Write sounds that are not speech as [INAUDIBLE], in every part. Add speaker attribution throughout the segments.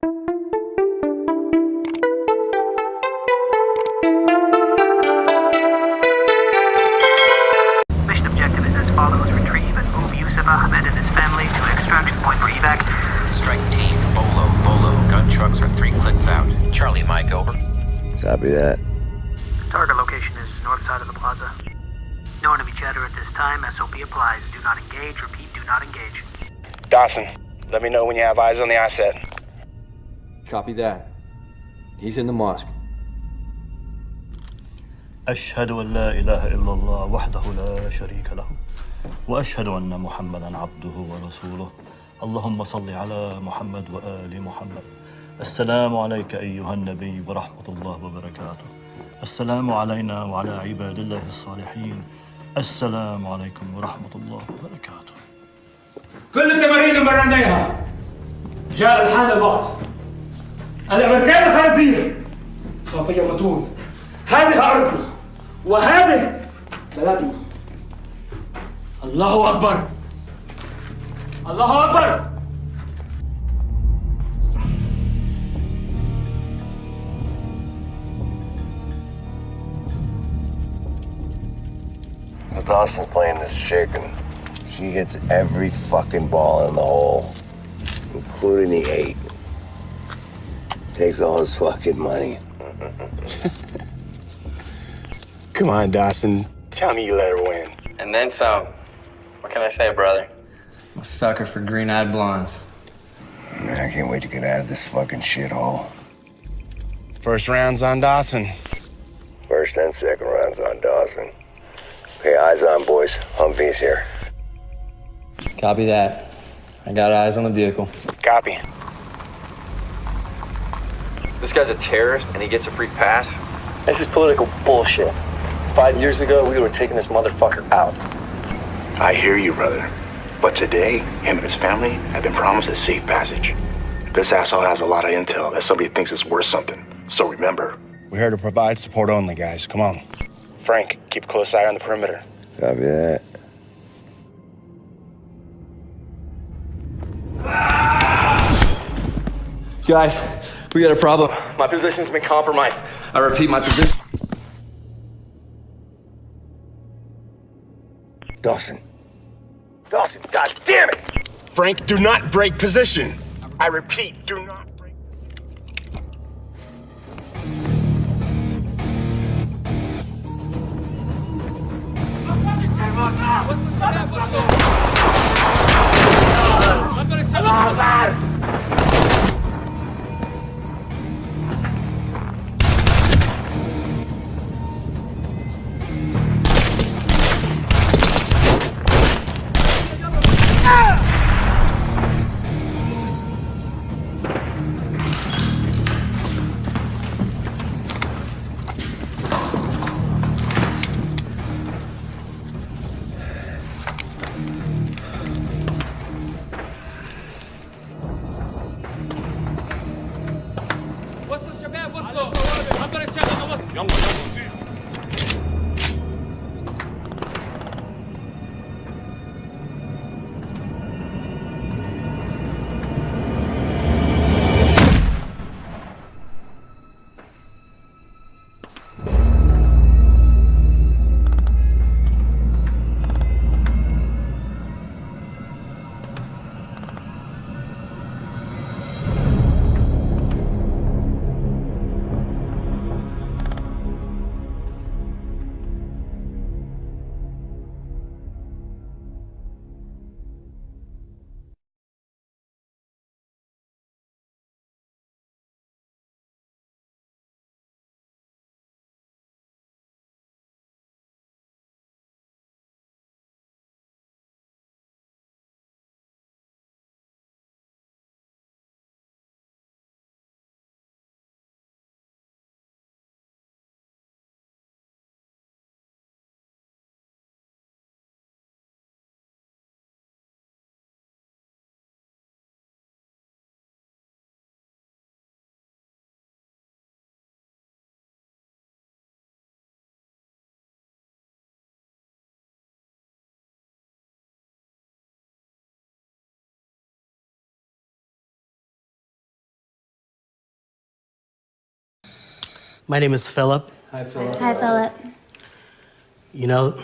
Speaker 1: Mission objective is as follows. Retrieve and move Yusuf Ahmed and his family to extraction point for evac.
Speaker 2: Strike team, Bolo, Bolo. Gun trucks are three clicks out. Charlie Mike, over.
Speaker 3: Copy that.
Speaker 1: Target location is north side of the plaza. No enemy chatter at this time. SOP applies. Do not engage. Repeat, do not engage.
Speaker 4: Dawson, let me know when you have eyes on the asset.
Speaker 5: Copy that. He's in the mosque.
Speaker 6: أشهد أن لا إله إلا الله وحده لا شريك له وأشهد أن محمدا عبده ورسوله. اللهم صل على محمد وآل محمد. السلام عليك أيها النبي ورحمة الله وبركاته. السلام علينا وعلى عباد الله الصالحين. السلام عليكم ورحمة الله وبركاته.
Speaker 7: كل التمارين اللي مرناها جاء الحان الوقت. الأمريكان الخنازير خفية متون هذه أرضنا وهذه بلدنا الله أكبر الله
Speaker 3: أكبر The Dawson plane is shaking. She hits every fucking ball in the hole, including the eight. Takes all his fucking money.
Speaker 4: Come on, Dawson. Tell me you let her win.
Speaker 8: And then some. What can I say, brother? I'm a sucker for green-eyed blondes.
Speaker 3: Man, I can't wait to get out of this fucking shithole.
Speaker 4: First round's on Dawson.
Speaker 3: First and second rounds on Dawson. Okay, eyes on, boys. Humvee's here.
Speaker 8: Copy that. I got eyes on the vehicle.
Speaker 4: Copy.
Speaker 8: This guy's a terrorist and he gets a free pass?
Speaker 9: This is political bullshit. Five years ago, we were taking this motherfucker out.
Speaker 10: I hear you, brother. But today, him and his family have been promised a safe passage. This asshole has a lot of intel that somebody thinks is worth something. So remember,
Speaker 4: We're here to provide support only, guys. Come on. Frank, keep a close eye on the perimeter.
Speaker 3: Copy that.
Speaker 8: Guys, we got a problem. My position's been compromised. I repeat, my position...
Speaker 3: Dawson. Dawson, god damn it!
Speaker 4: Frank, do not break position!
Speaker 10: I repeat, do not... break.
Speaker 7: I'm!
Speaker 11: My name is Philip.
Speaker 12: Hi, Philip. Hi, Philip.
Speaker 11: You know,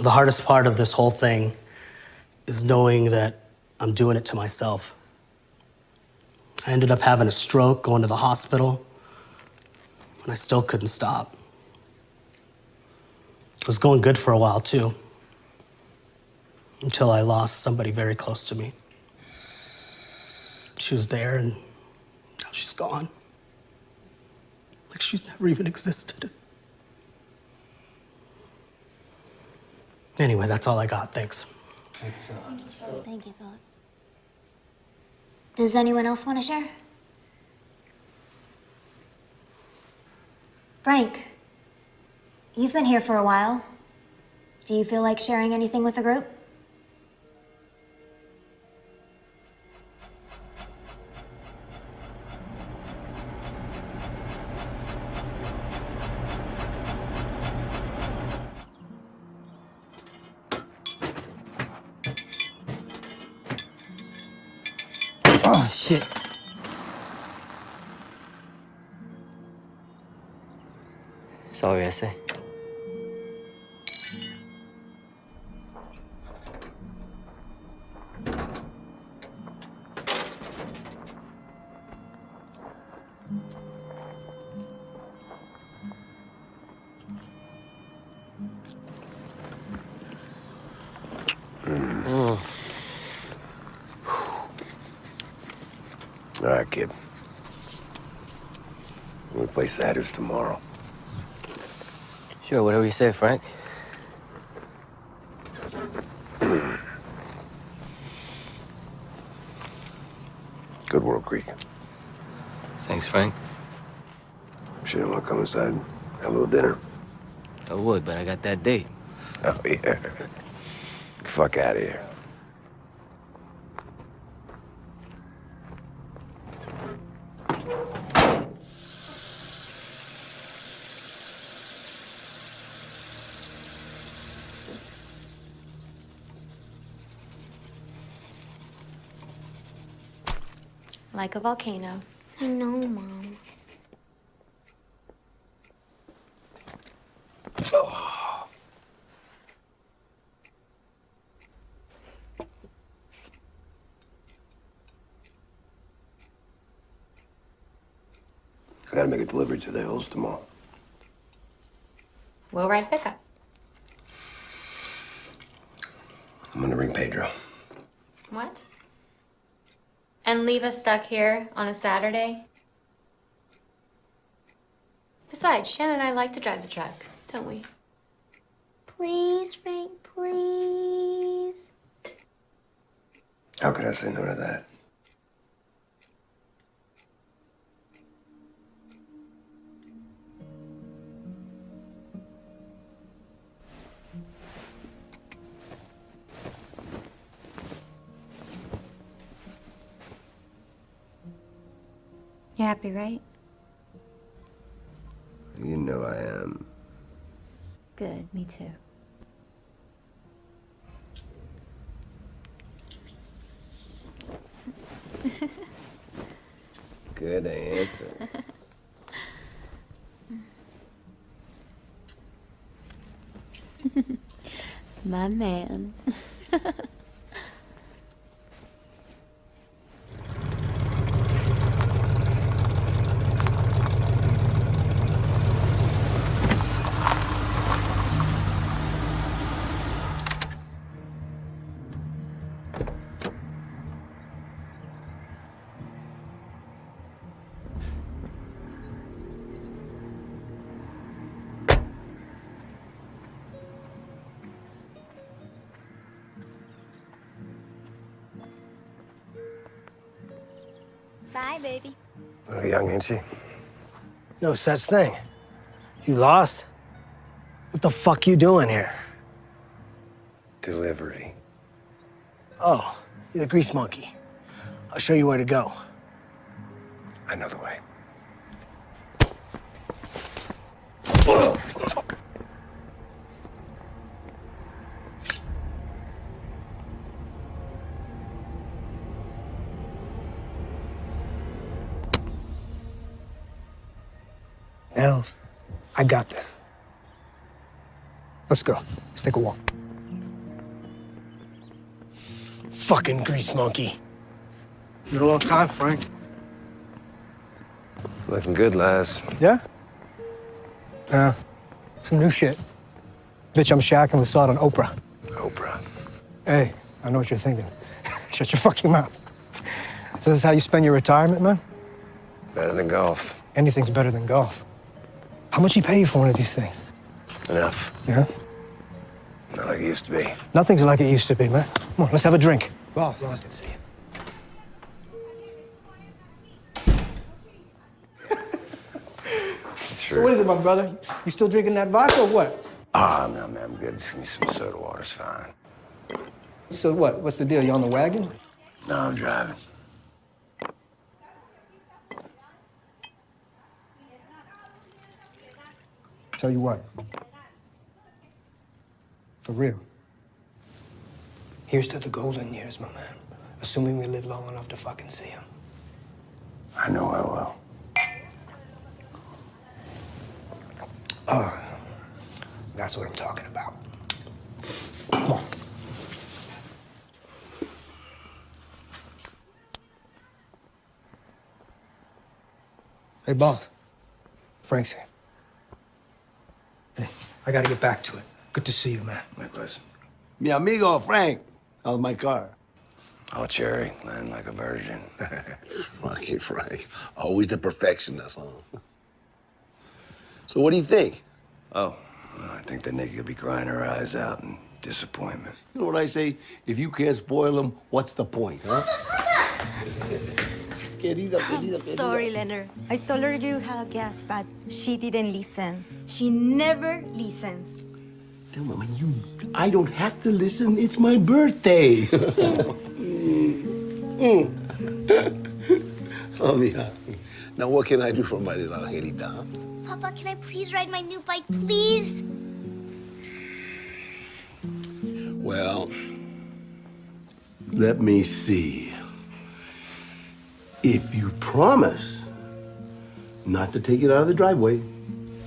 Speaker 11: the hardest part of this whole thing is knowing that I'm doing it to myself. I ended up having a stroke, going to the hospital, and I still couldn't stop. It was going good for a while, too, until I lost somebody very close to me. She was there, and now she's gone. Like she's never even existed. Anyway, that's all I got. Thanks.
Speaker 12: Thank you, Philip. Does anyone else want to share? Frank, you've been here for a while. Do you feel like sharing anything with the group?
Speaker 13: Oh, shit.
Speaker 14: Sorry, ese.
Speaker 3: Tomorrow.
Speaker 14: Sure, whatever you say, Frank. [CLEARS THROAT]
Speaker 3: Good World Creek.
Speaker 14: Thanks, Frank.
Speaker 3: Sure, you want to come inside? Have a little dinner?
Speaker 14: I would, but I got that date. [LAUGHS]
Speaker 3: Oh, yeah. Fuck out of here.
Speaker 12: Like a volcano. I know, Mom.
Speaker 3: I gotta make a delivery to the hills tomorrow.
Speaker 12: We'll ride pickup.
Speaker 3: I'm gonna ring Pedro.
Speaker 12: What? And leave us stuck here on a Saturday? Besides, Shannon and I like to drive the truck, don't we? Please, Frank, please.
Speaker 3: How could I say no to that?
Speaker 12: Happy, right?
Speaker 3: You know I am.
Speaker 12: Good, me too. [LAUGHS]
Speaker 3: Good answer. [LAUGHS]
Speaker 12: My man.
Speaker 3: Ain't she?
Speaker 11: No such thing. You lost? What the fuck you doing here?
Speaker 3: Delivery.
Speaker 11: Oh, you're the grease monkey. I'll show you where to go.
Speaker 3: I know the way. [SNIFFS]
Speaker 15: Els, I got this. Let's go. Let's take a walk. Fucking grease monkey. Been a long time, Frank.
Speaker 3: Looking good, Laz.
Speaker 15: Yeah? Yeah. Some new shit. Bitch, I'm shacking with Sod on Oprah.
Speaker 3: Oprah.
Speaker 15: Hey, I know what you're thinking. [LAUGHS] Shut your fucking mouth. So this is how you spend your retirement, man?
Speaker 3: Better than golf.
Speaker 15: Anything's better than golf. How much you pay you for one of these things?
Speaker 3: Enough.
Speaker 15: Yeah?
Speaker 3: Not like it used to be.
Speaker 15: Nothing's like it used to be, man. Come on, let's have a drink. Boss, boss can see it. So what is it, my brother? You still drinking that vodka or what?
Speaker 3: Ah, no, man, I'm good. Just give me some soda water's fine.
Speaker 15: So what? What's the deal? You on the wagon?
Speaker 3: No, I'm driving.
Speaker 15: Tell you what. For real. Here's to the golden years, my man. Assuming we live long enough to fucking see them.
Speaker 3: I know I will.
Speaker 15: Oh, that's what I'm talking about. Come on. Hey, boss. Frank's here. Hey, I gotta get back to it. Good to see you, man.
Speaker 3: My Likewise.
Speaker 16: Mi amigo Frank. How's my car?
Speaker 3: Oh, cherry, land like a virgin. [LAUGHS]
Speaker 16: Fucking Frank. Always the perfectionist, huh? So what do you think?
Speaker 3: Oh, well, I think that Nikki will be crying her eyes out in disappointment.
Speaker 16: You know what I say? If you can't spoil them, what's the point, huh? [LAUGHS] querida,
Speaker 17: I'm
Speaker 16: querida, querida.
Speaker 17: sorry, Leonard. I told her you had a guest, but she didn't listen. She never listens.
Speaker 16: Tell Mama, you, I don't have to listen. It's my birthday. [LAUGHS] Mm. [LAUGHS] oh, mija. Now, what can I do for my little Angelita, huh?
Speaker 12: Papa, can I please ride my new bike, please?
Speaker 16: Well, let me see. If you promise not to take it out of the driveway,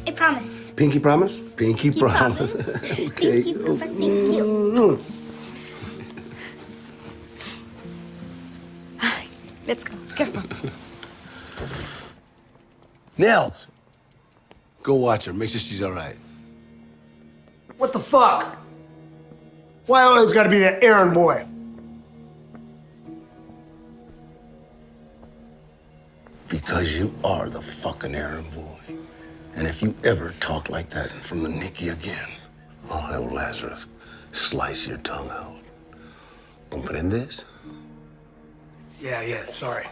Speaker 12: I promise.
Speaker 16: pinky promise? Pinky,
Speaker 12: Pinky
Speaker 16: promise.
Speaker 12: promise. [LAUGHS]
Speaker 16: okay.
Speaker 12: Thank you, Papa. Thank you.
Speaker 17: Let's go. Careful.
Speaker 16: Nels, go watch her. Make sure she's all right.
Speaker 15: What the fuck? Why always gotta be that errand boy?
Speaker 16: Because you are the fucking errand boy. And if you ever talk like that in front of Nikki again, oh, I'll have Lazarus slice your tongue out. ¿Comprendes?
Speaker 15: Yeah, yeah, sorry.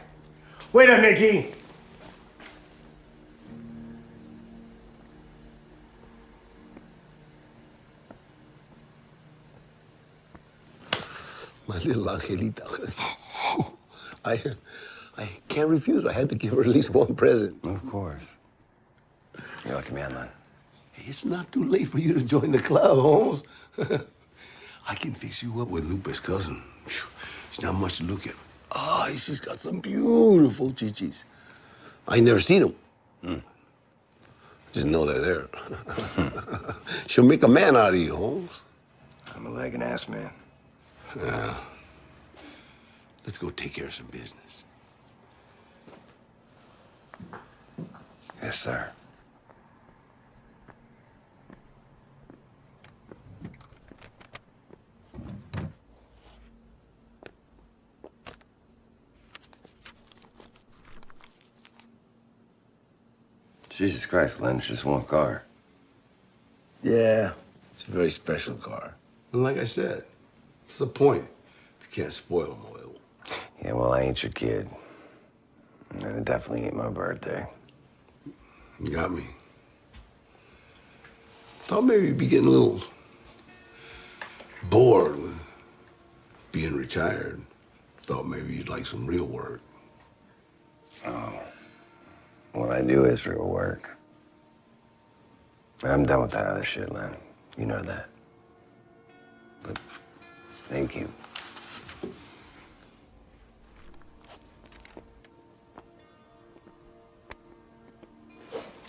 Speaker 15: Wait a Nikki.
Speaker 16: My little Angelita. [LAUGHS] I, I can't refuse. I had to give her at least one present.
Speaker 3: Of course. You're lucky man.
Speaker 16: It's not too late for you to join the club, Holmes. [LAUGHS] I can fix you up with Lupe's cousin. It's not much to look at. Ah, she's got some beautiful chichis. I never seen them. Just know they're there. [LAUGHS] She'll make a man out of you, Holmes.
Speaker 3: I'm a leg and ass man.
Speaker 16: Yeah. Let's go take care of some business.
Speaker 3: Yes, sir. Jesus Christ, Len, it's just one car.
Speaker 16: Yeah, it's a very special car. And like I said, what's the point if you can't spoil them a little?
Speaker 3: Yeah, well, I ain't your kid. And it definitely ain't my birthday.
Speaker 16: Got me. Thought maybe you'd be getting a little bored with being retired. Thought maybe you'd like some real work.
Speaker 3: Oh. What I do is real work. I'm done with that other shit, Len. You know that. But thank you.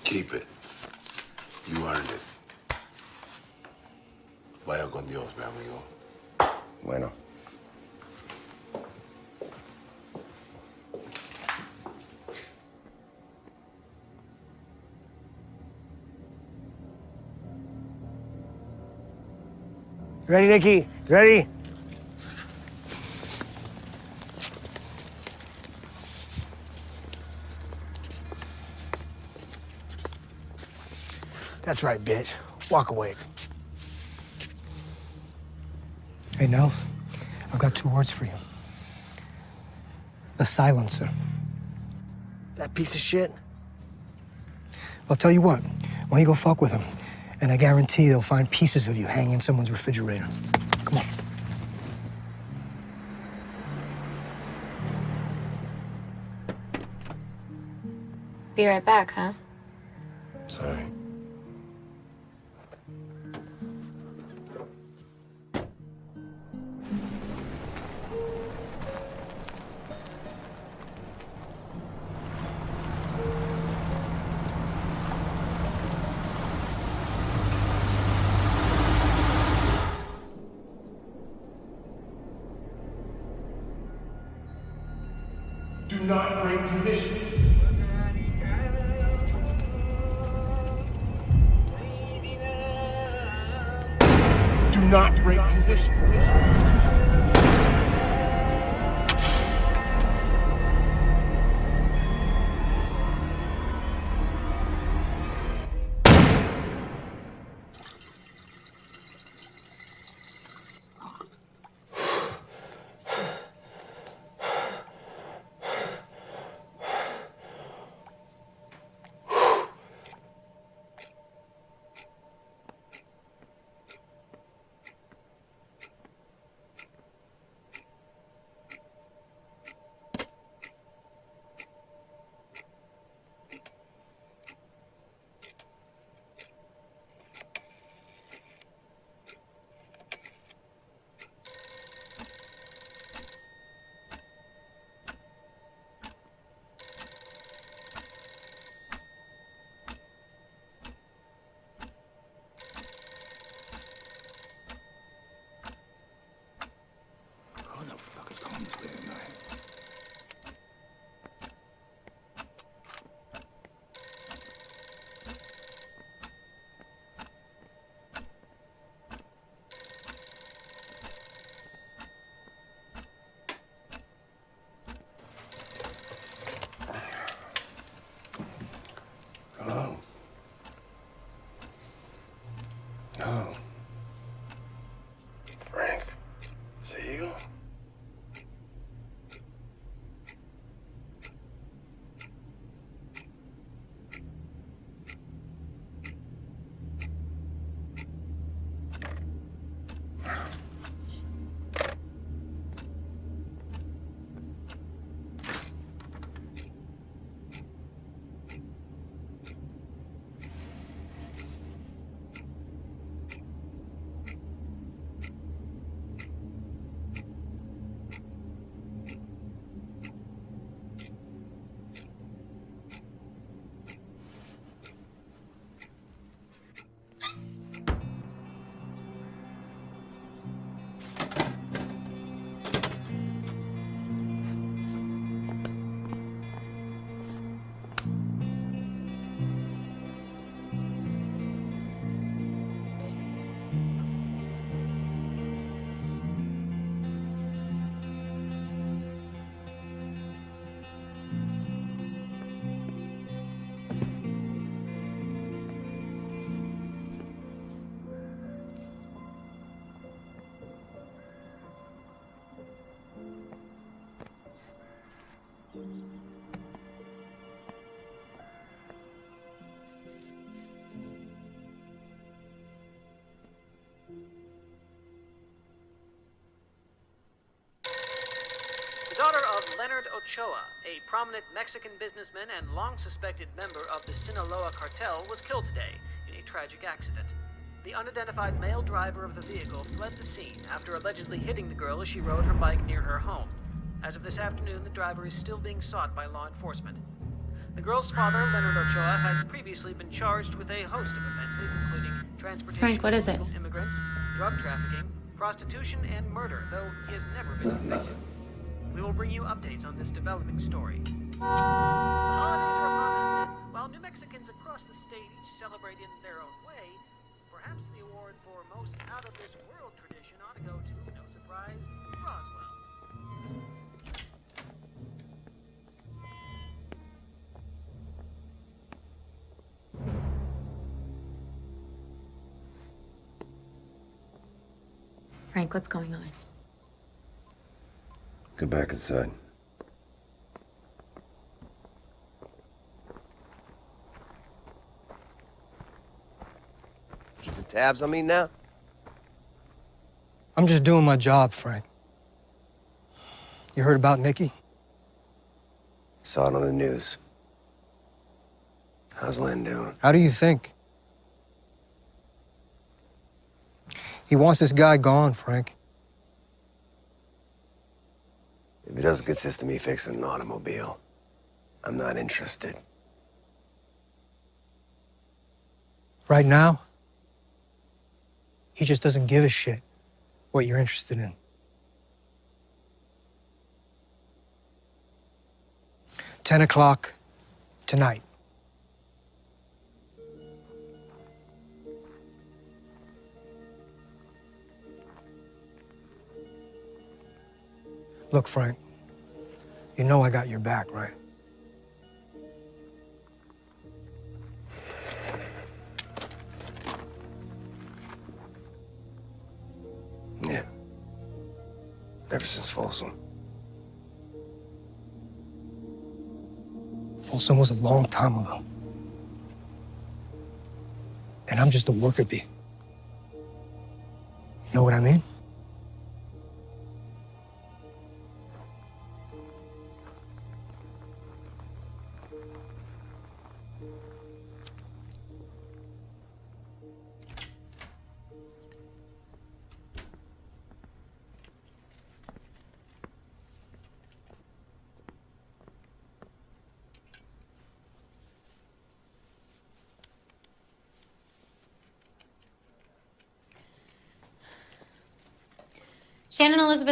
Speaker 16: Keep it. You earned it. Vaya con Dios, mi amigo.
Speaker 3: Bueno.
Speaker 15: Ready, Nikki? Ready? That's right, bitch. Walk away. Hey, Nels, I've got two words for you. A silencer. That piece of shit? I'll tell you what, why don't you go fuck with him? And I guarantee they'll find pieces of you hanging in someone's refrigerator. Come on.
Speaker 12: Be right back, huh?
Speaker 1: Leonard Ochoa, a prominent Mexican businessman and long suspected member of the Sinaloa cartel, was killed today in a tragic accident. The unidentified male driver of the vehicle fled the scene after allegedly hitting the girl as she rode her bike near her home. As of this afternoon, the driver is still being sought by law enforcement. The girl's father, Leonard Ochoa, has previously been charged with a host of offenses, including transportation
Speaker 12: Frank, what is it?
Speaker 1: immigrants, drug trafficking, prostitution, and murder, though he has never been convicted. We will bring you updates on this developing story. The holidays are upon us, and while New Mexicans across the state each celebrate in their own way, perhaps the award for most out of this world tradition ought to go to, no surprise, Roswell.
Speaker 12: Frank, what's going on?
Speaker 3: Go back inside. Keeping tabs on me now?
Speaker 15: I'm just doing my job, Frank. You heard about Nikki?
Speaker 3: Saw it on the news. How's Len doing?
Speaker 15: How do you think? He wants this guy gone, Frank.
Speaker 3: If it doesn't consist of me fixing an automobile, I'm not interested.
Speaker 15: Right now, he just doesn't give a shit what you're interested in. Ten o'clock tonight. Look, Frank, you know I got your back, right?
Speaker 3: Yeah. Ever since Folsom.
Speaker 15: Folsom was a long time ago. And I'm just a worker bee. You know what I mean?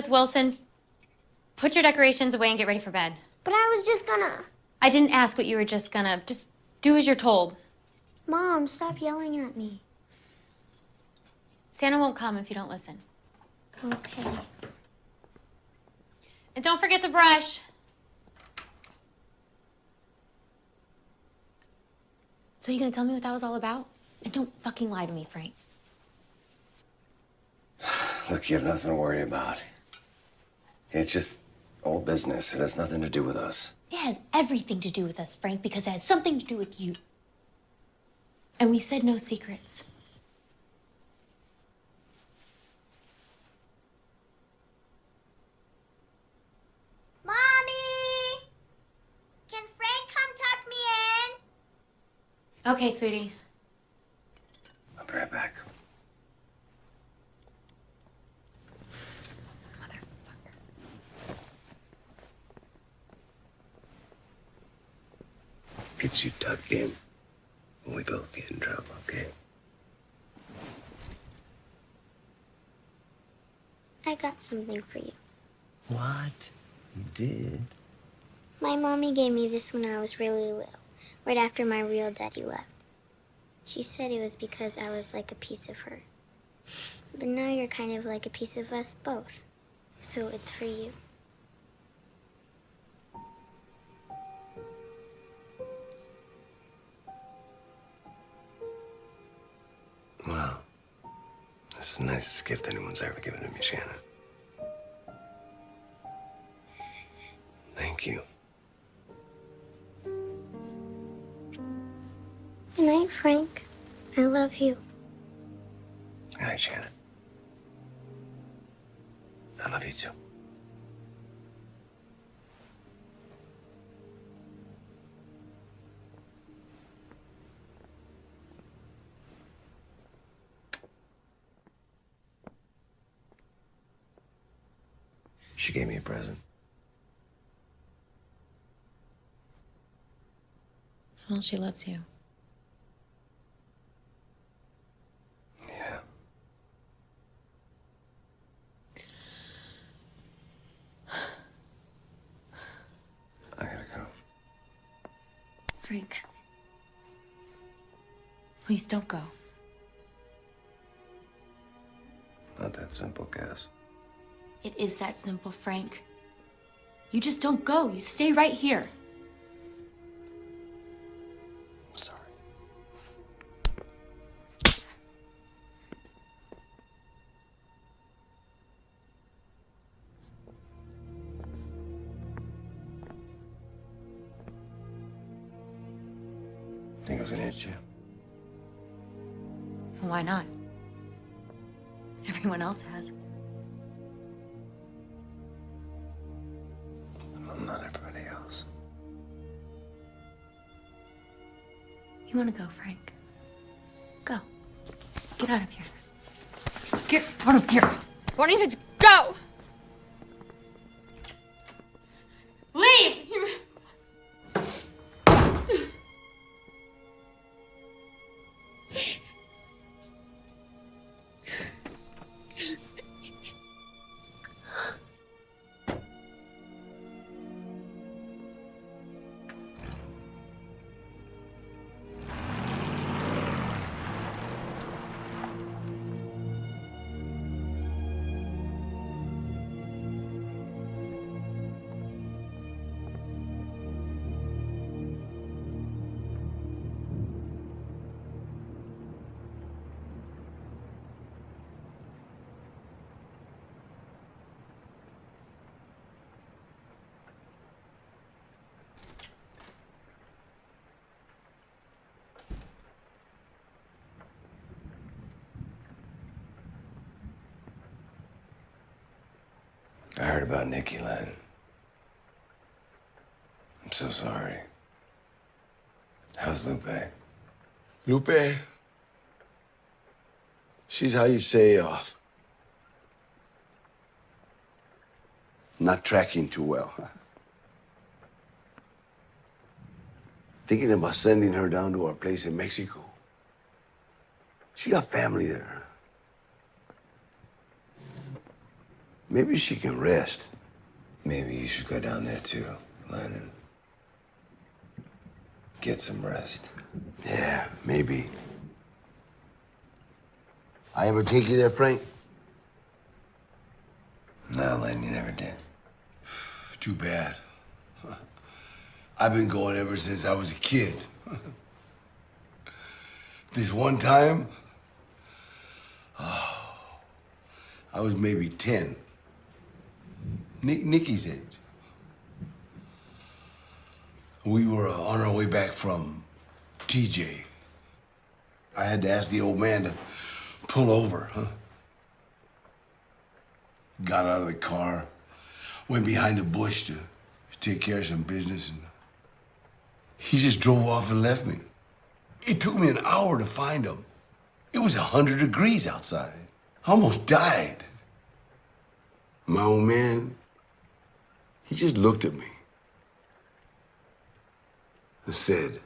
Speaker 12: Shannon Elizabeth Wilson, put your decorations away and get ready for bed. But I was just gonna. I didn't ask what you were just gonna. Just do as you're told. Mom, stop yelling at me. Santa won't come if you don't listen. Okay. And don't forget to brush. So you gonna tell me what that was all about? And don't fucking lie to me, Frank. [SIGHS]
Speaker 3: Look, you have nothing to worry about. It's just old business. It has nothing to do with us.
Speaker 12: It has everything to do with us, Frank, because it has something to do with you. And we said no secrets.
Speaker 18: Mommy! Can Frank come tuck me in?
Speaker 12: Okay, sweetie.
Speaker 3: I'll be right back. Get you tucked in. We both get in trouble, okay?
Speaker 18: I got something for you.
Speaker 3: What? You did?
Speaker 18: My mommy gave me this when I was really little, right after my real daddy left. She said it was because I was like a piece of her. But now you're kind of like a piece of us both. So it's for you.
Speaker 3: That's the nicest gift anyone's ever given to me, Shannon. Thank you.
Speaker 18: Good night, Frank. I love you.
Speaker 3: Good night, Shannon. I love you too. She gave me a present.
Speaker 12: Well, she loves you.
Speaker 3: Yeah. I gotta go.
Speaker 12: Frank. Please don't go. It is that simple, Frank. You just don't go. You stay right here.
Speaker 3: You
Speaker 12: want to go, Frank? Go. Get out of here. Get out of here. Why don't you just
Speaker 3: I heard about Nikki Len. I'm so sorry. How's Lupe?
Speaker 16: Lupe, she's how you say, uh, not tracking too well. Huh? Thinking about sending her down to our place in Mexico. She got family there. Maybe she can rest.
Speaker 3: Maybe you should go down there too, Lennon. Get some rest.
Speaker 16: Yeah, maybe. I ever take you there, Frank?
Speaker 3: No, Len, you never did. [SIGHS]
Speaker 16: Too bad. [LAUGHS] I've been going ever since I was a kid. [LAUGHS] this one time, oh, [SIGHS] I was maybe 10. Nick, Nikki's age. We were uh, on our way back from TJ. I had to ask the old man to pull over, huh? Got out of the car, went behind a bush to take care of some business, and he just drove off and left me. It took me an hour to find him. It was 100 degrees outside. I almost died. My old man, he just looked at me and said,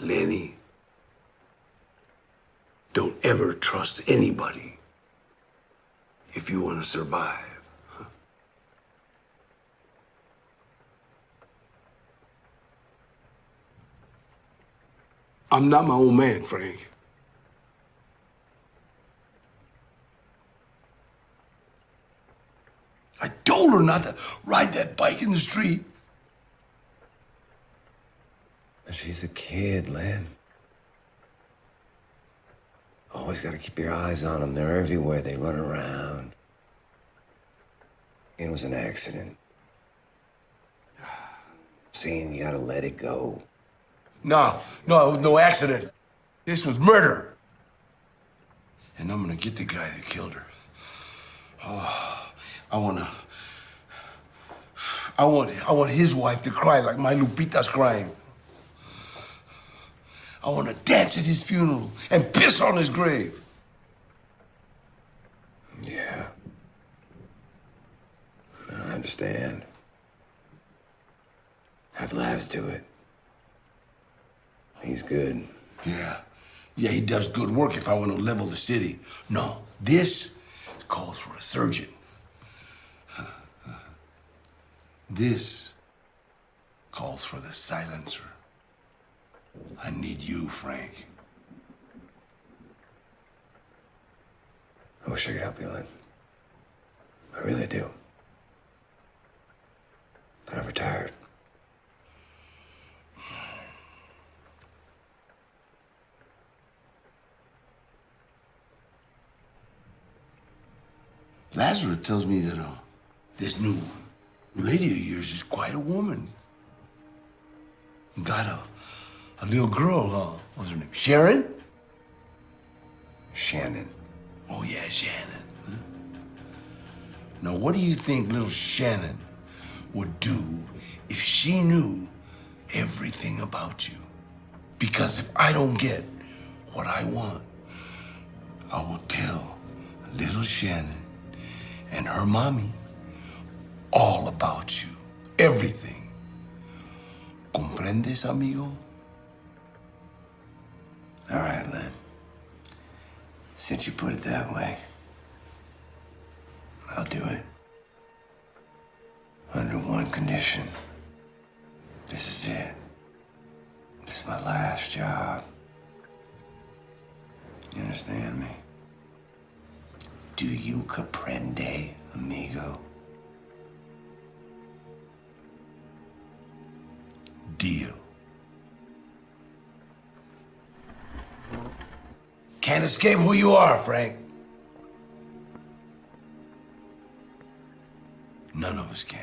Speaker 16: Lenny, don't ever trust anybody if you want to survive. I'm not my own man, Frank. I told her not to ride that bike in the street.
Speaker 3: But she's a kid, Len. Always gotta keep your eyes on them. They're everywhere. They run around. It was an accident. Saying you gotta let it go.
Speaker 16: No, no, it was no accident. This was murder. And I'm gonna get the guy that killed her. Oh, I wanna. I want, I want his wife to cry like my Lupita's crying. I want to dance at his funeral and piss on his grave.
Speaker 3: Yeah. I understand. Have Laz to it. He's good.
Speaker 16: Yeah. Yeah, he does good work if I want to level the city. No, this calls for a surgeon. This calls for the silencer. I need you, Frank.
Speaker 3: I wish I could help you, Len. I really do. But I'm retired.
Speaker 16: Lazarus tells me that uh, this new lady of yours is quite a woman. Got a, a little girl, uh, what's her name? Sharon?
Speaker 3: Shannon.
Speaker 16: Oh, yeah, Shannon. Huh? Now, what do you think little Shannon would do if she knew everything about you? Because if I don't get what I want, I will tell little Shannon and her mommy all about you. Everything. ¿Comprendes, amigo?
Speaker 3: All right, Len. Since you put it that way, I'll do it. Under one condition. This is it. This is my last job. You understand me? Do you comprende, amigo?
Speaker 16: Deal. Can't escape who you are, Frank. None of us can.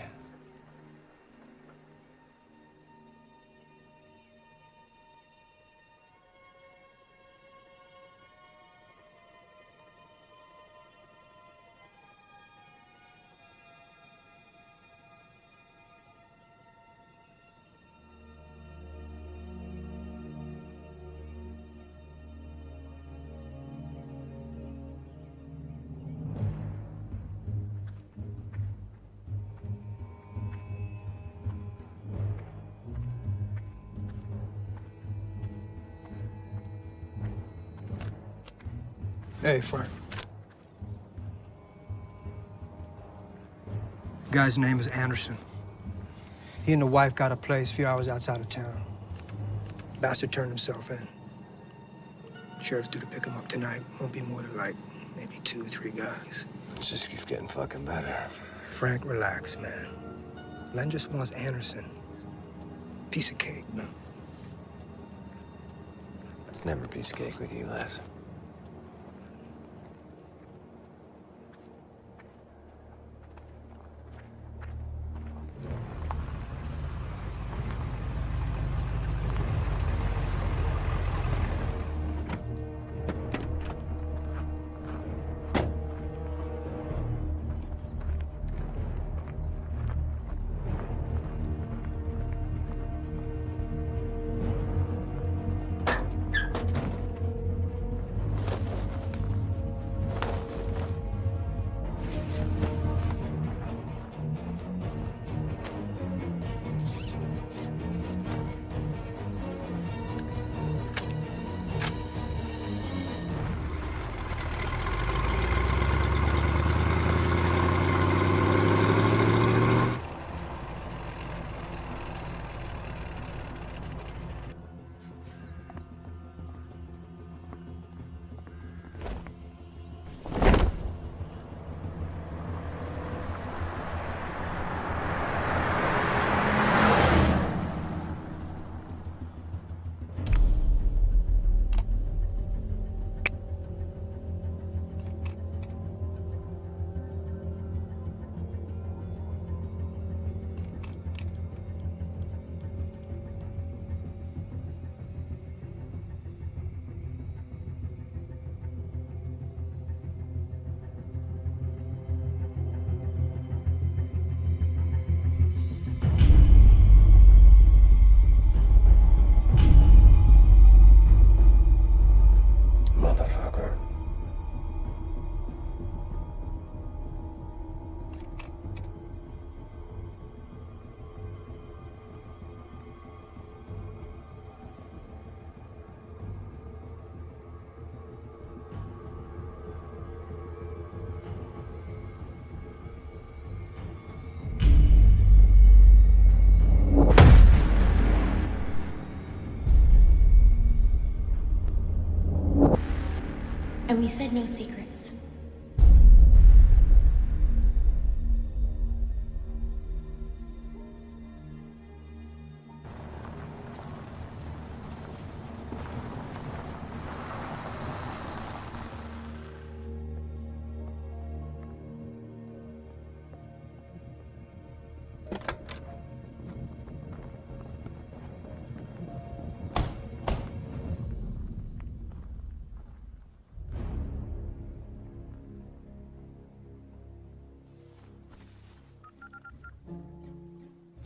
Speaker 15: Hey, Frank. Guy's name is Anderson. He and the wife got a place a few hours outside of town. Bastard turned himself in. Sheriff's due to pick him up tonight. Won't be more than like maybe two, or three guys.
Speaker 3: It just keeps getting fucking better.
Speaker 15: Frank, relax, man. Len just wants Anderson. Piece of cake, man.
Speaker 3: It's never a piece of cake with you, Les.
Speaker 12: And we said no secrets.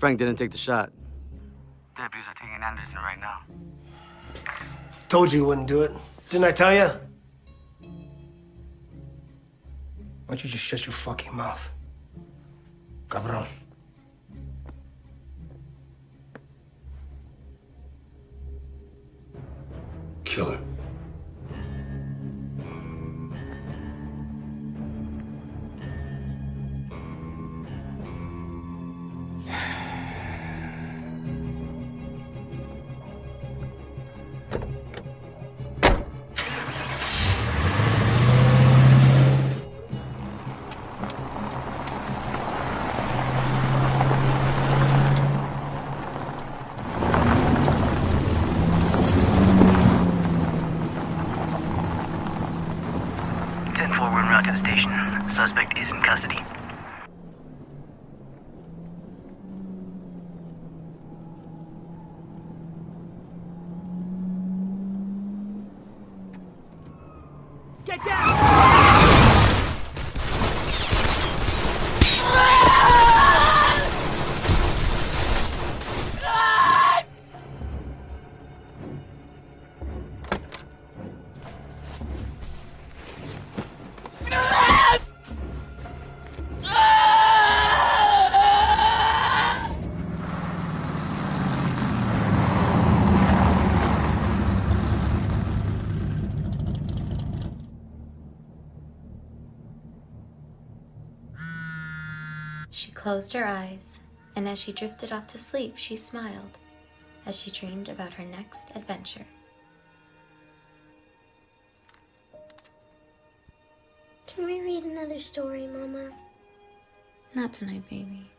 Speaker 19: Frank didn't take the shot.
Speaker 20: Deputies are taking Anderson right now.
Speaker 15: Told you you wouldn't do it. Didn't I tell you? Why don't you just shut your fucking mouth?
Speaker 20: Suspect is in custody.
Speaker 12: Closed her eyes, and as she drifted off to sleep, she smiled as she dreamed about her next adventure.
Speaker 18: Can we read another story, Mama?
Speaker 12: Not tonight, baby.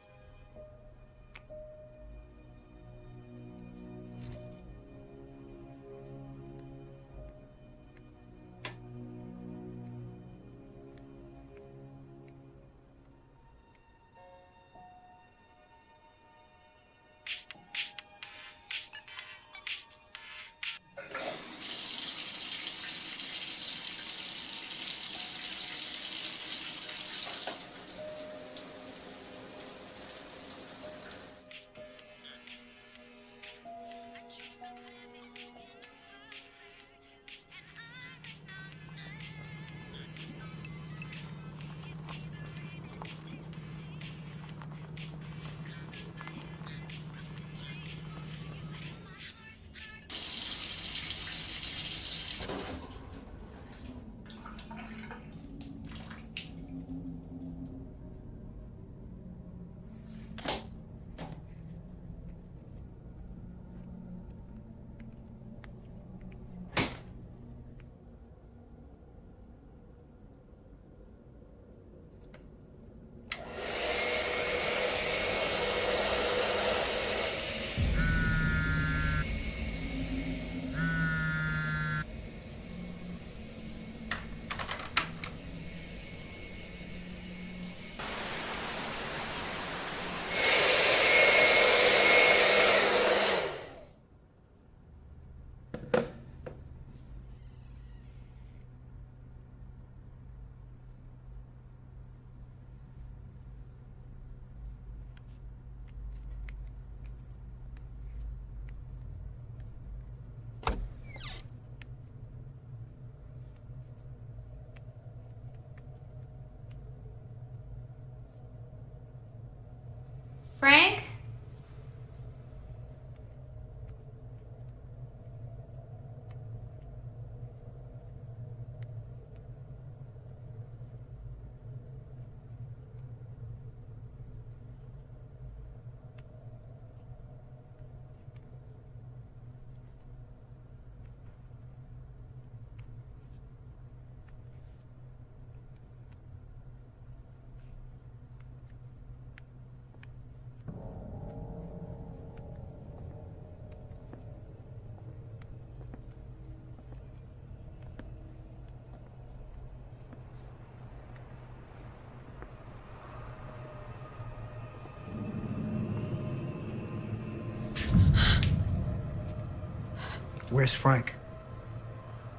Speaker 15: Where's Frank?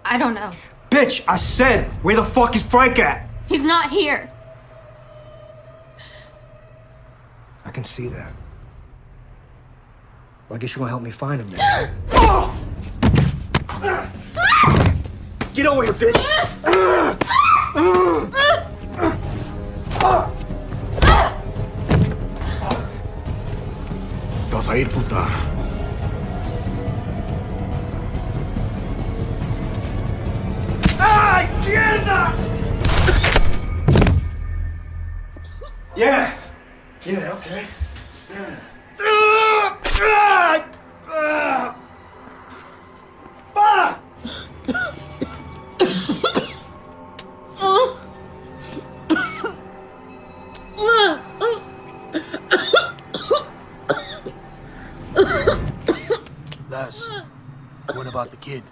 Speaker 12: I don't know.
Speaker 15: Bitch, I said, where the fuck is Frank at?
Speaker 12: He's not here.
Speaker 15: I can see that. Well, I guess you're gonna help me find him then. Get over here, bitch!
Speaker 4: Vas a ir, puta.
Speaker 15: Yeah. Yeah, okay. Yeah.
Speaker 16: Les, what about the kid?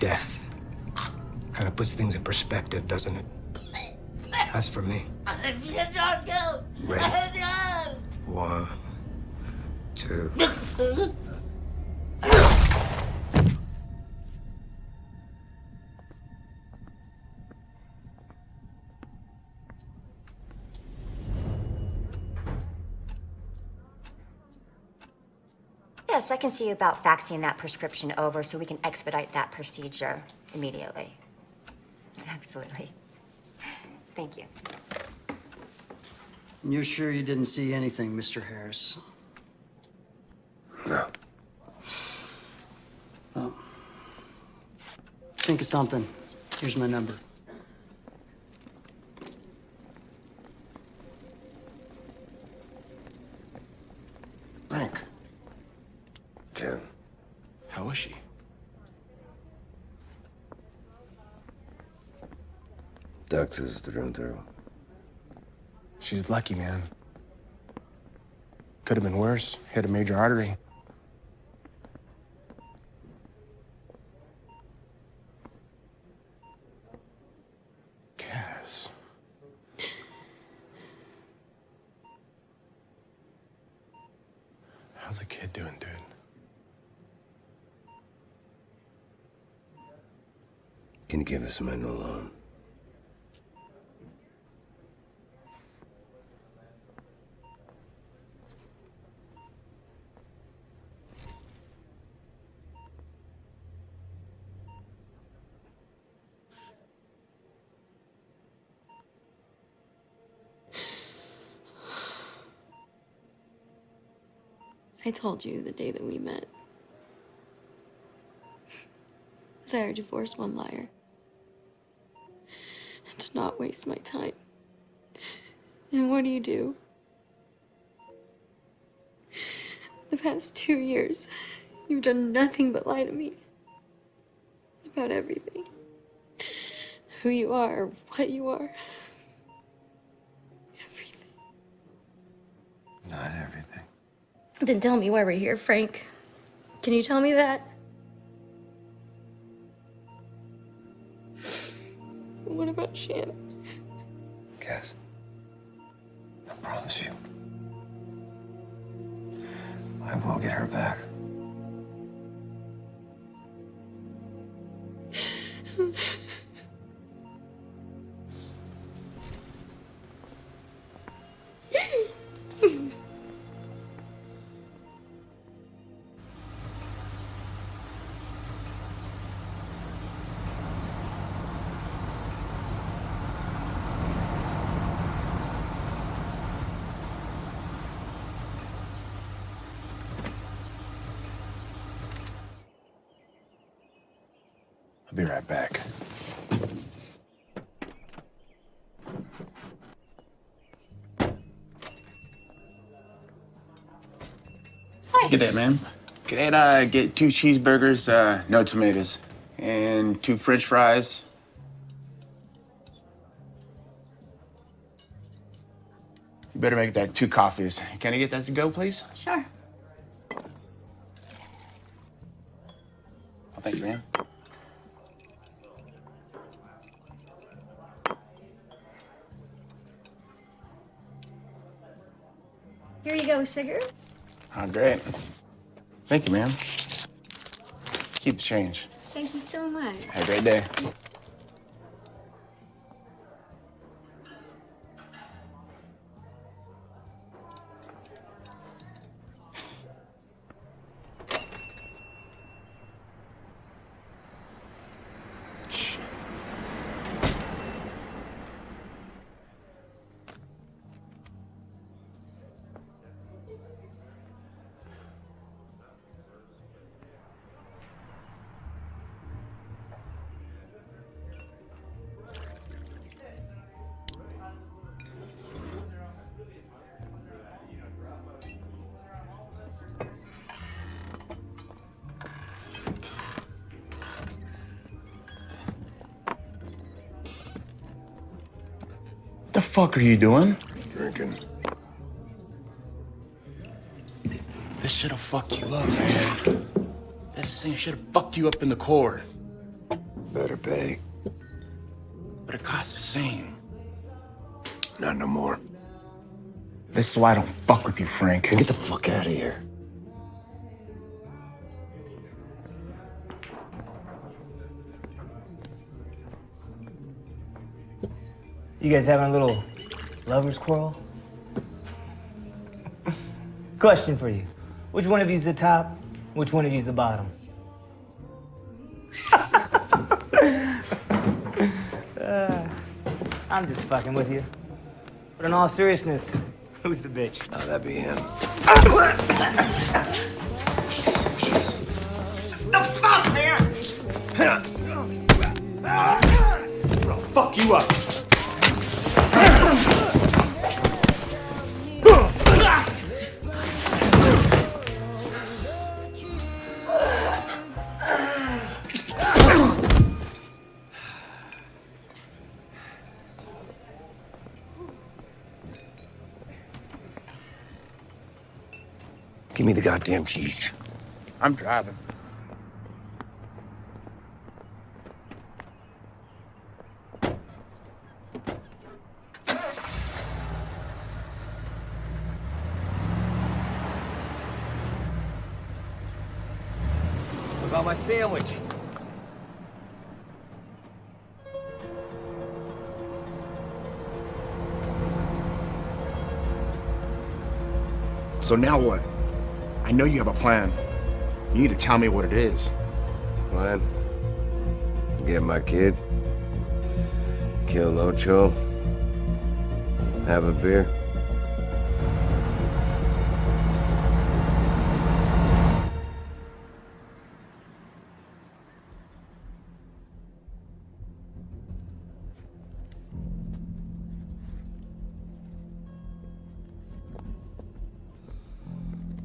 Speaker 15: Death kind of puts things in perspective, doesn't it? As for me, ready. One, two.
Speaker 19: Yes, I can see you about faxing that prescription over so we can expedite that procedure immediately. Absolutely. Thank you.
Speaker 21: You're sure you didn't see anything, Mr. Harris?
Speaker 3: No.
Speaker 21: Oh. Think of something. Here's my number.
Speaker 4: Frank,
Speaker 3: Jim.
Speaker 4: how is she?
Speaker 3: Dux is through and through.
Speaker 4: She's lucky, man. Could have been worse. Hit a major artery. Cass. How's the kid doing, dude?
Speaker 3: Can you give us a minute alone?
Speaker 22: I told you the day that we met [LAUGHS] that I would divorce one liar and to not waste my time. And what do you do? The past two years, you've done nothing but lie to me about everything. Who you are, what you are.
Speaker 3: Not everything.
Speaker 22: Then tell me why we're here, Frank. Can you tell me that? What about Shannon?
Speaker 4: Good day, ma'am. Could I uh, get two cheeseburgers, uh, no tomatoes, and two french fries? You better make that two coffees. Can I get that to go, please?
Speaker 17: Sure.
Speaker 4: Thank you, ma'am. Keep the change.
Speaker 17: Thank you so much.
Speaker 4: Have a great day. Fuck are you doing?
Speaker 3: Drinking.
Speaker 4: This shit'll fuck you up, man. That's the same shit'll fuck you up in the core.
Speaker 3: Better pay.
Speaker 4: But it costs the same.
Speaker 3: Not no more.
Speaker 4: This is why I don't fuck with you, Frank.
Speaker 3: Get the fuck out of here.
Speaker 13: You guys having a little lovers quarrel? [LAUGHS] Question for you. Which one of you's the top? Which one of you's the bottom? Uh, [LAUGHS] I'm just fucking with you. But in all seriousness, who's the bitch?
Speaker 3: Oh, that'd be him.
Speaker 13: The fuck, man? [LAUGHS]
Speaker 4: I'll fuck you up.
Speaker 3: The goddamn keys.
Speaker 4: I'm driving.
Speaker 3: What about my sandwich?
Speaker 4: So now what? I know you have a plan. You need to tell me what it is.
Speaker 3: Plan? Get my kid. Kill Ocho. Have a beer.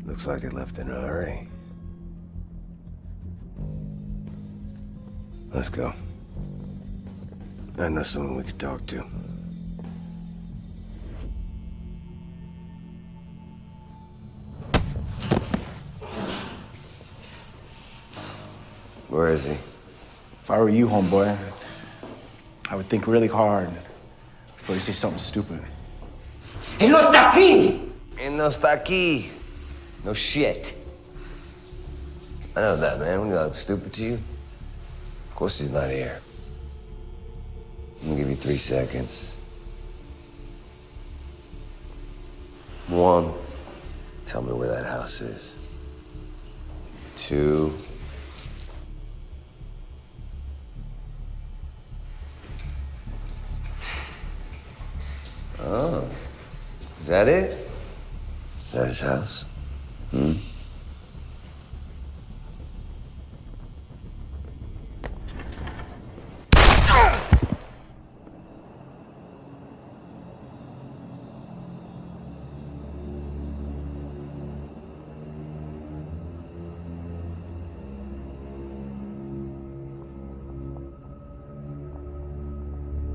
Speaker 3: Looks like they left in a hurry. Let's go. I know someone we could talk to. Where is he?
Speaker 4: If I were you, homeboy, I would think really hard before you say something stupid.
Speaker 3: Él no está aquí! Él no está aquí. No shit. I know that, man. He looks stupid to you, of course he's not here. I'm gonna give you three seconds. One, tell me where that house is. Two, Oh. Is that it? Is that his house? Hmm?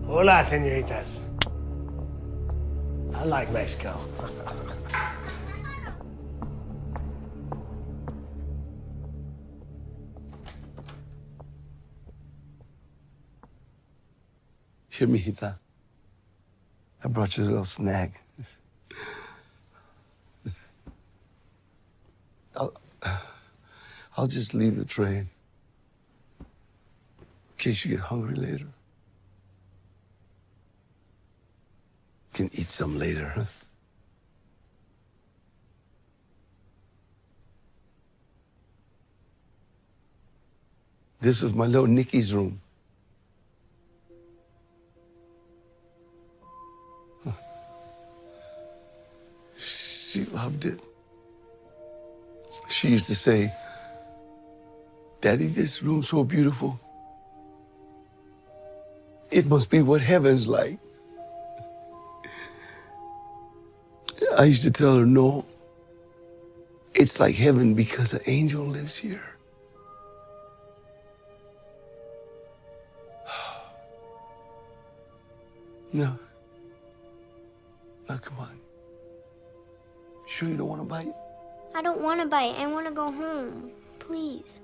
Speaker 15: Hola, senoritas. I like Mexico. [LAUGHS]
Speaker 16: Mijita. I brought you a little snack. I'll, I'll just leave the tray in case you get hungry later. Can eat some later, huh? This was my little Nikki's room. Loved it. She used to say, Daddy, this room's so beautiful. It must be what heaven's like. I used to tell her, no, it's like heaven because the angel lives here. [SIGHS] No. Now, come on. Sure you don't want to bite?
Speaker 18: I don't want to bite. I want to go home. Please.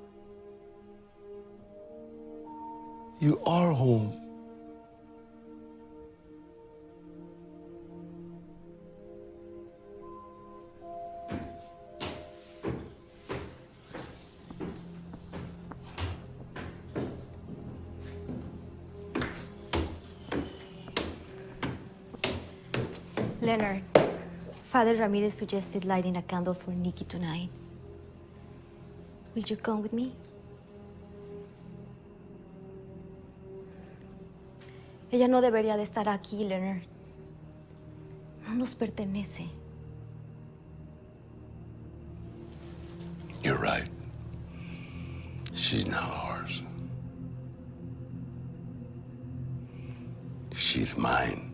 Speaker 16: You are home.
Speaker 17: Leonard, Father Ramirez suggested lighting a candle for Nikki tonight. Will you come with me? Ella no debería de estar aquí, Leonard. No nos pertenece.
Speaker 16: You're right. She's not ours. She's mine.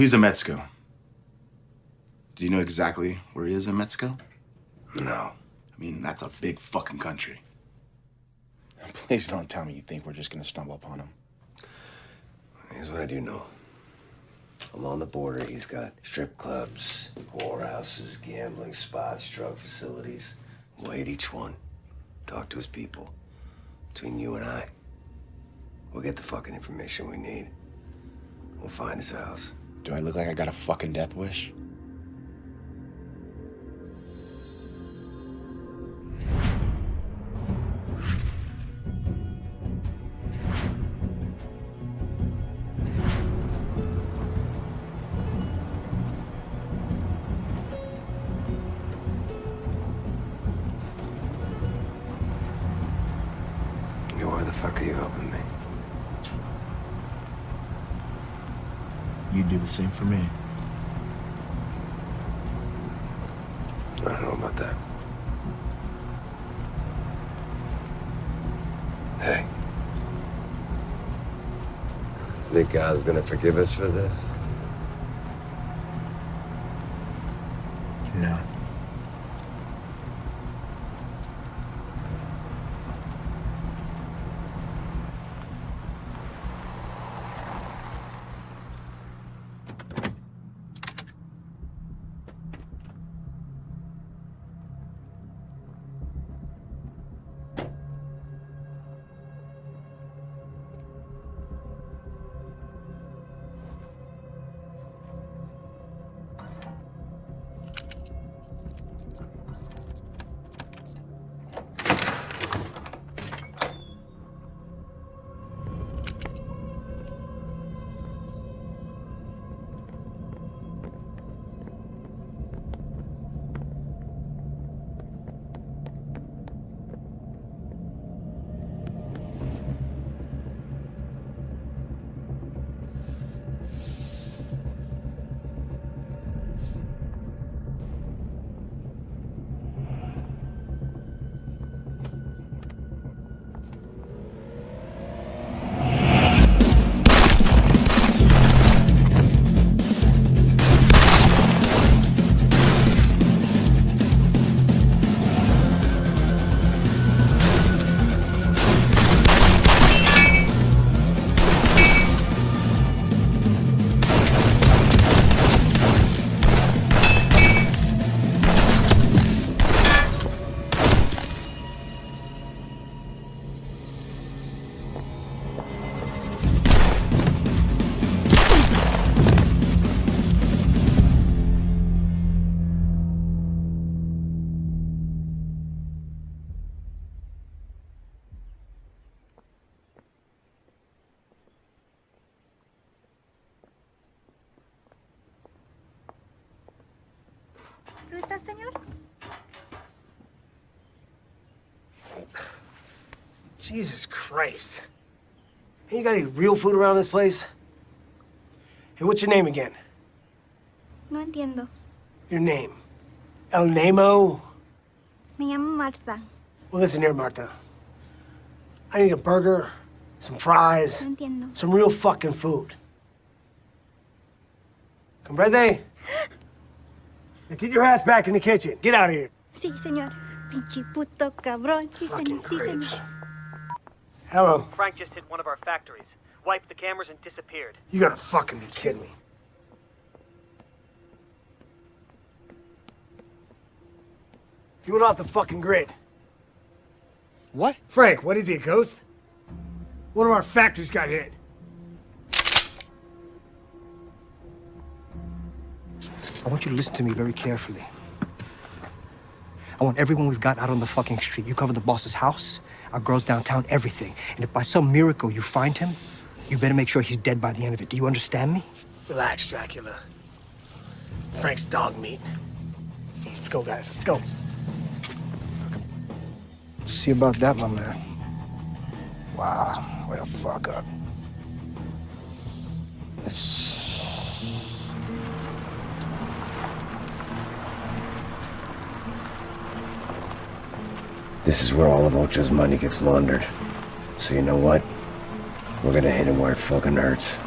Speaker 4: He's in Mexico. Do you know exactly where he is in Mexico?
Speaker 3: No.
Speaker 4: I mean, that's a big fucking country. [LAUGHS] Please don't tell me you think we're just gonna stumble upon him.
Speaker 3: Here's what I do know. Along the border, he's got strip clubs, whorehouses, gambling spots, drug facilities. We'll hit each one. Talk to his people. Between you and I, we'll get the fucking information we need. We'll find his house.
Speaker 4: Do I look like I got a fucking death wish? Same for me.
Speaker 3: I don't know about that. Hey. Think God's gonna forgive us for this?
Speaker 23: Jesus Christ. Hey, you got any real food around this place? Hey, what's your name again?
Speaker 24: No entiendo.
Speaker 23: Your name. El Nemo?
Speaker 24: Me llamo Marta.
Speaker 23: Well, listen here, Martha. I need a burger, some fries,
Speaker 24: No entiendo.
Speaker 23: some real fucking food. Comprende? Now get your ass back in the kitchen. Get out of here.
Speaker 24: Sí, señor. Pinche puto cabrón. Sí, señor. Sí, señor.
Speaker 23: Hello.
Speaker 1: Frank just hit one of our factories, wiped the cameras, and disappeared.
Speaker 23: You gotta fucking be kidding me. He went off the fucking grid.
Speaker 15: What?
Speaker 23: Frank, what is he, a ghost? One of our factories got hit. I want you to listen to me very carefully. I want everyone we've got out on the fucking street. You cover the boss's house, our girls downtown, everything. And if by some miracle you find him, you better make sure he's dead by the end of it. Do you understand me? Relax, Dracula. Frank's dog meat. Let's go, guys. Let's go. See about that, my man. Wow, way to fuck up.
Speaker 3: This is where all of Ocho's money gets laundered. So you know what? We're gonna hit him where it fucking hurts.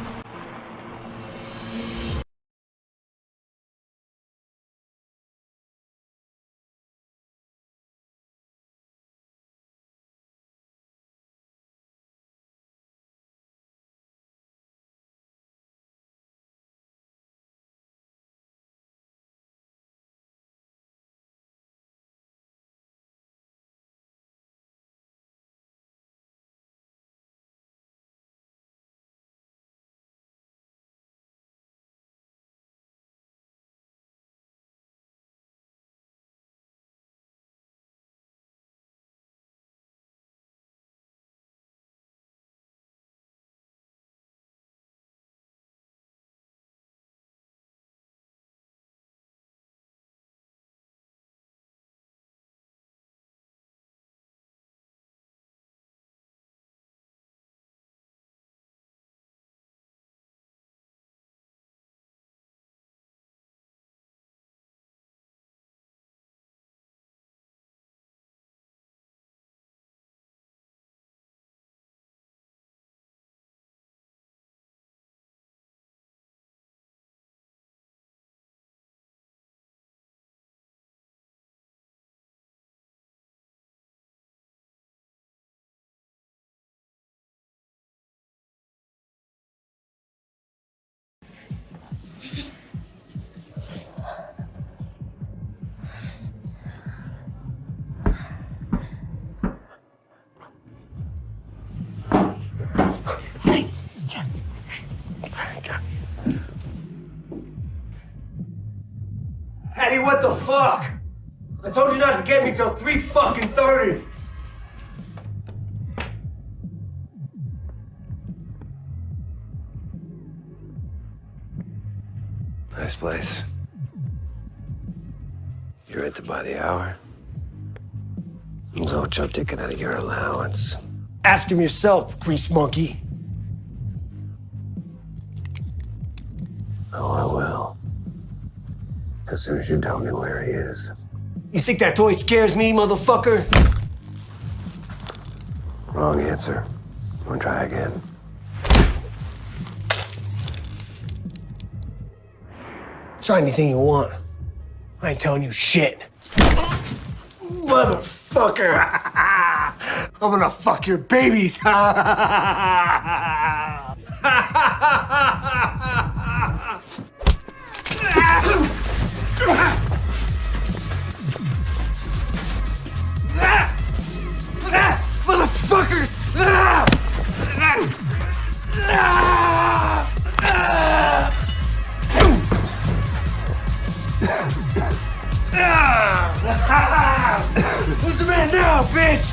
Speaker 23: What the fuck? I told you not to get me till 3 fucking 30.
Speaker 3: Nice place. You rented by the hour. There's Ocho taking out of your allowance.
Speaker 23: Ask him yourself, grease monkey.
Speaker 3: As soon as you tell me where he is.
Speaker 23: You think that toy scares me, motherfucker?
Speaker 3: Wrong answer. Wanna try again?
Speaker 23: Try anything you want. I ain't telling you shit. Motherfucker! [LAUGHS] I'm gonna fuck your babies! [LAUGHS] [LAUGHS] Now, bitch?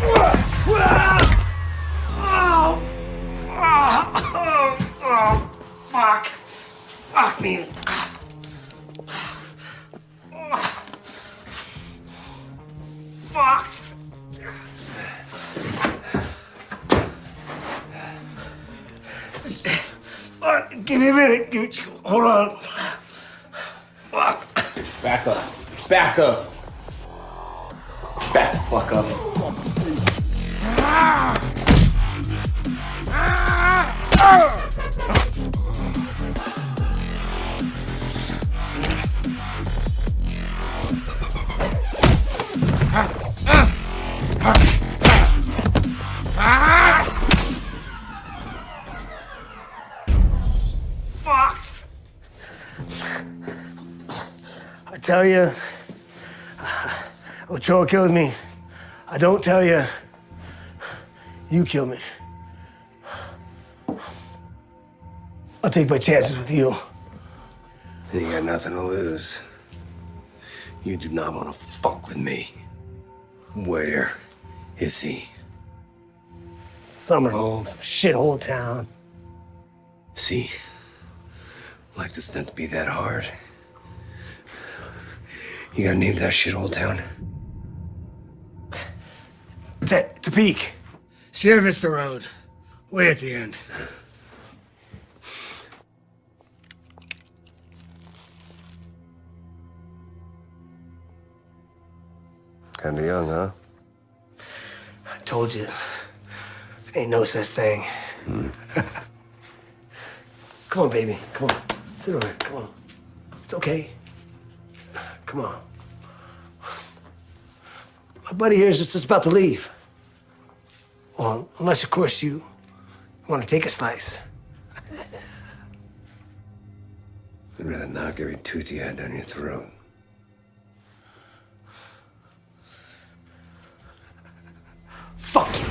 Speaker 23: Oh, oh, oh, fuck. Fuck me. Fuck. Give me a minute. Hold on. Fuck.
Speaker 4: Back up. Back up. Fuck up.
Speaker 23: Fuck. I tell you, uh, Ochoa killed me. I don't tell you, you kill me. I'll take my chances with you.
Speaker 3: You got nothing to lose. You do not want to fuck with me. Where is he?
Speaker 23: Summer home, some shithole town.
Speaker 3: See? Life doesn't have to be that hard. You gotta name that shithole town.
Speaker 23: Te- Tepic. Sierra Vista Road. Way at the end.
Speaker 3: Kinda young, huh?
Speaker 23: I told you. Ain't no such thing. Hmm. [LAUGHS] Come on, baby. Come on. Sit over here. Come on. It's okay. Come on. My buddy here is just about to leave. Well, unless, of course, you want to take a slice.
Speaker 3: I'd rather knock every tooth you had down your throat.
Speaker 23: Fuck you.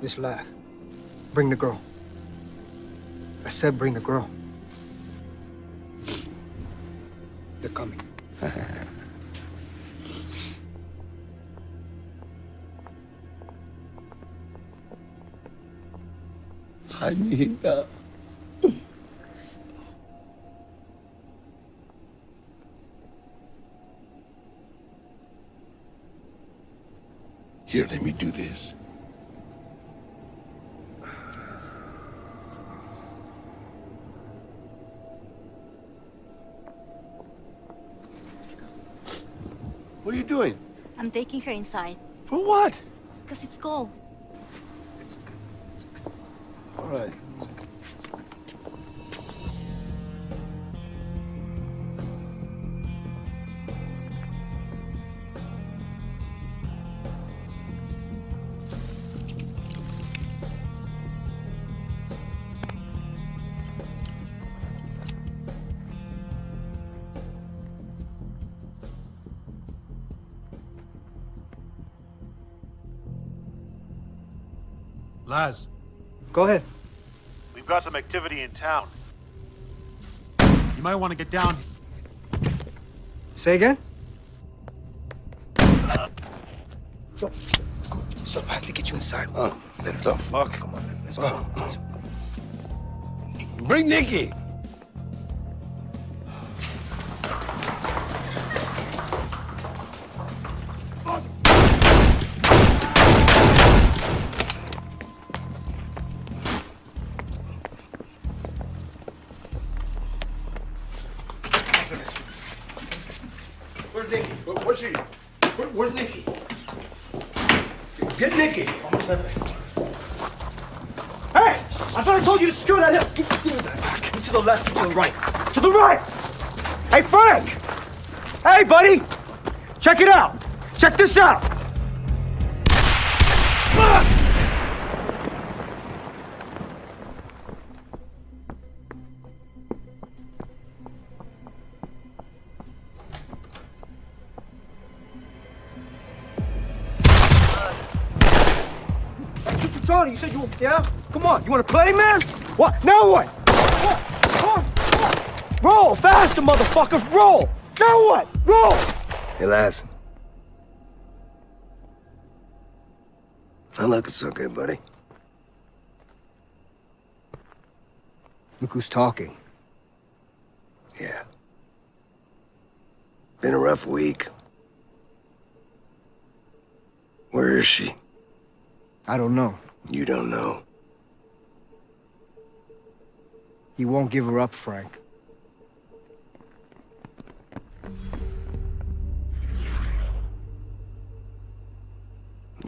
Speaker 15: This last. Bring the girl. I said bring the girl. They're coming. [LAUGHS]
Speaker 16: I need that. Here, let me do this. What are you doing?
Speaker 17: I'm taking her inside.
Speaker 16: For what?
Speaker 17: Because it's cold. It's cold.
Speaker 16: All right.
Speaker 15: Go ahead.
Speaker 25: we've got some activity in town. You might want to get down.
Speaker 15: Say again? So, so I have to get you inside.
Speaker 16: Oh,
Speaker 15: Let
Speaker 16: the fuck?
Speaker 15: Come on. Let's go. Let's-
Speaker 16: Bring Nikki.
Speaker 15: The to the right. To the right! Hey, Frank! Hey, buddy! Check it out! Check this out! Charlie, you said you, yeah? Come on, you wanna play, man? What? Now? What? Come on, come on. Roll, faster, motherfucker, roll! Now what? Roll!
Speaker 3: Hey, Lass. lads. Not looking so good, buddy.
Speaker 15: Look who's talking.
Speaker 3: Yeah. Been a rough week. Where is she?
Speaker 15: I don't know.
Speaker 3: You don't know.
Speaker 15: He won't give her up, Frank.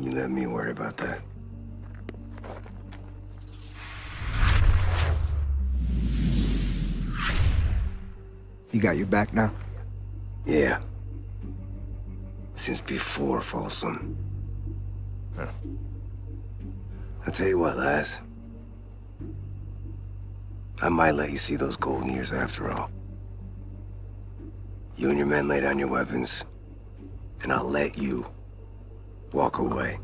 Speaker 3: You let me worry about that.
Speaker 15: He got your back now?
Speaker 3: Yeah. Since before Folsom. Huh. I'll tell you what, lass. I might let you see those golden years after all. You and your men lay down your weapons, and I'll let you walk away.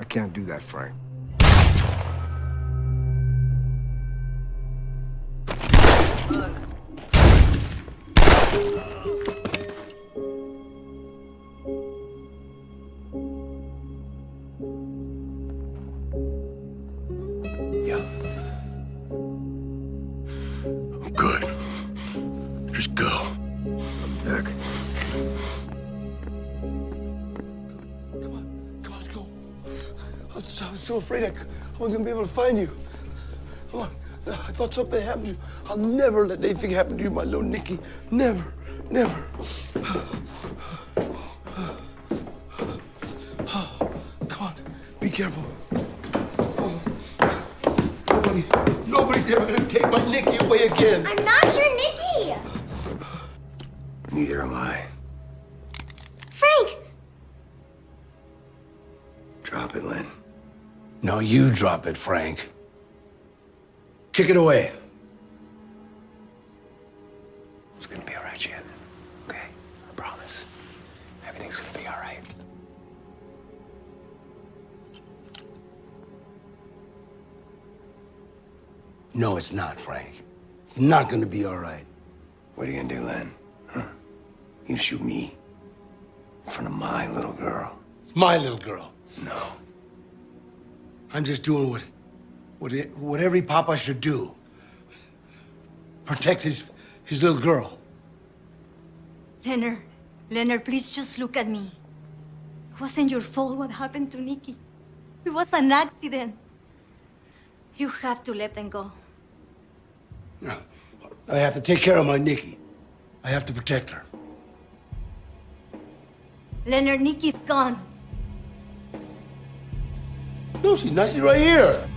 Speaker 15: I can't do that, Frank.
Speaker 16: Afraid I, c- I wasn't gonna be able to find you. Come on. I thought something happened to you. I'll never let anything happen to you, my little Nikki. Never, never. Come on, be careful. Nobody, nobody's ever gonna take my Nikki away again.
Speaker 18: I'm not your Nikki!
Speaker 3: Neither am I.
Speaker 16: No, you drop it, Frank. Kick it away.
Speaker 3: It's gonna be all right, Shannon. Okay? I promise. Everything's gonna be all right.
Speaker 16: No, it's not, Frank. It's not gonna be all right.
Speaker 3: What are you gonna do, Len? Huh? You shoot me? In front of my little girl?
Speaker 16: It's my little girl.
Speaker 3: No.
Speaker 16: I'm just doing what, what, it, what every papa should do. Protect his, his little girl.
Speaker 17: Leonard, Leonard, please just look at me. It wasn't your fault what happened to Nikki. It was an accident. You have to let them go.
Speaker 16: No. I have to take care of my Nikki. I have to protect her.
Speaker 17: Leonard, Nikki's gone.
Speaker 16: No, she's not. She's right here.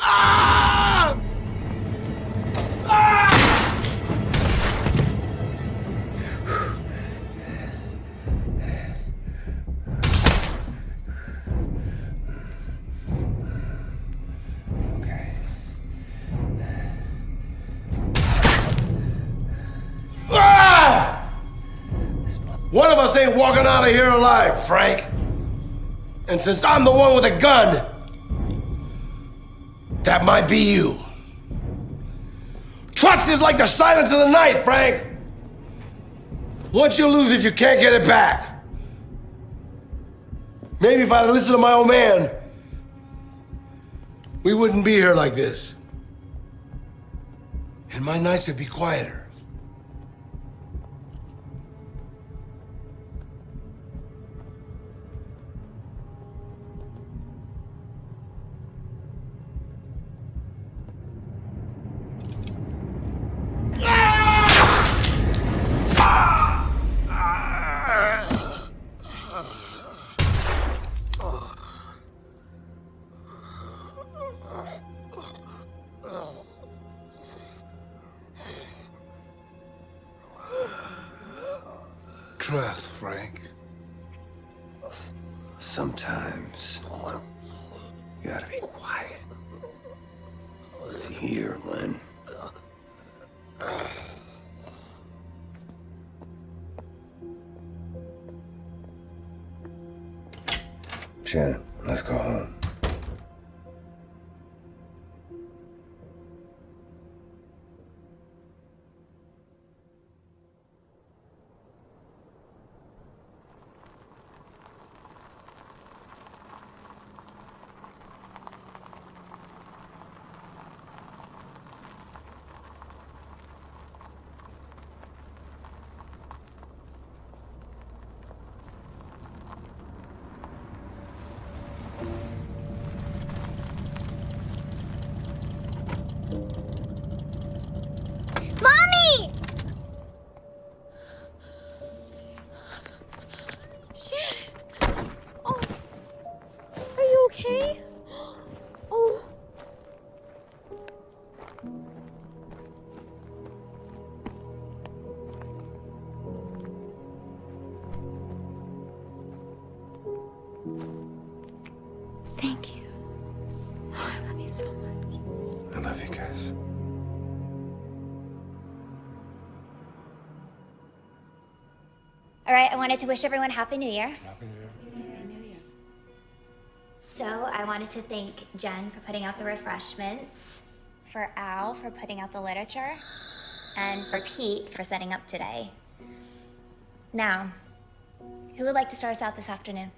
Speaker 16: Ah! Ah! Okay. Ah! One of us ain't walking out of here alive, Frank. And since I'm the one with a gun, that might be you. Trust is like the silence of the night, Frank. Once you lose it, you can't get it back. Maybe if I'd listened to my old man, we wouldn't be here like this. And my nights would be quieter.
Speaker 3: Trust, Frank. Sometimes you gotta be quiet to hear, Len.
Speaker 26: Wanted to wish everyone Happy New Year. So I wanted to thank Jen for putting out the refreshments, for Al for putting out the literature, and for Pete for setting up today. Now, who would like to start us out this afternoon?